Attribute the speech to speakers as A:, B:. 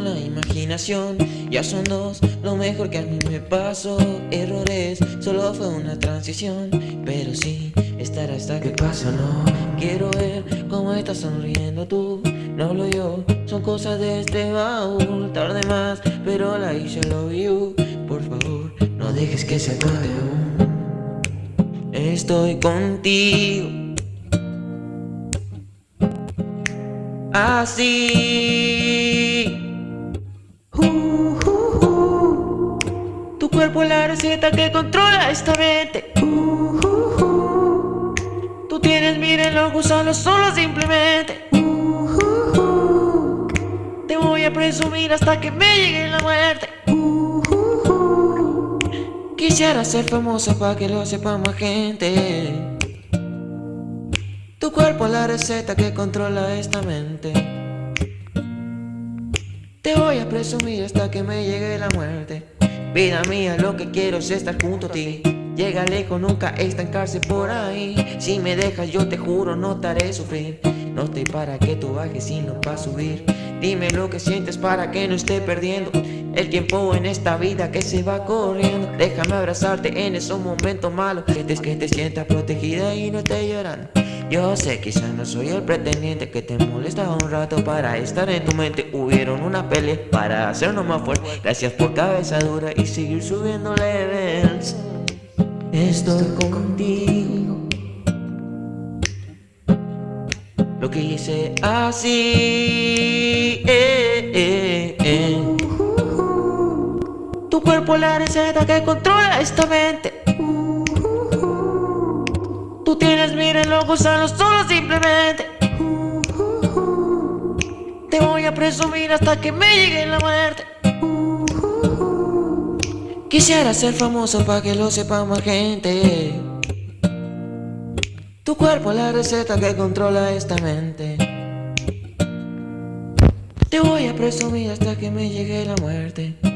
A: la imaginación. Ya son dos, lo mejor que a mí me pasó. Errores, solo fue una transición. Pero sí, estar hasta que pasa, no Quiero ver cómo estás sonriendo tú. No hablo yo, son cosas de este baúl. Tarde más, pero la hice love you Por favor, no dejes que se acabe Estoy contigo. Así receta que controla esta mente. Tú tienes, miren, los gusanos solo simplemente. Te voy a presumir hasta que me llegue la muerte. Quisiera ser famosa para que lo sepa más gente. Tu cuerpo es la receta que controla esta mente. Te voy a presumir hasta que me llegue la muerte Vida mía, lo que quiero es estar junto a ti. Llega lejos, nunca estancarse por ahí. Si me dejas yo te juro no te haré sufrir. No estoy para que tú bajes sino para subir. Dime lo que sientes para que no esté perdiendo El tiempo en esta vida que se va corriendo. Déjame abrazarte en esos momentos malos. Que que te sientas protegida y no estés llorando yo sé, quizás no soy el pretendiente que te molesta un rato para estar en tu mente. Hubieron una pelea para hacernos más fuerte Gracias por cabeza dura y seguir subiendo levels. Estoy contigo. Lo que hice así eh, eh, eh. Tu cuerpo la receta que controla esta mente gusanos solo simplemente. Te voy a presumir hasta que me llegue la muerte. Quisiera ser famoso para que lo sepa más gente. Tu cuerpo es la receta que controla esta mente. Te voy a presumir hasta que me llegue la muerte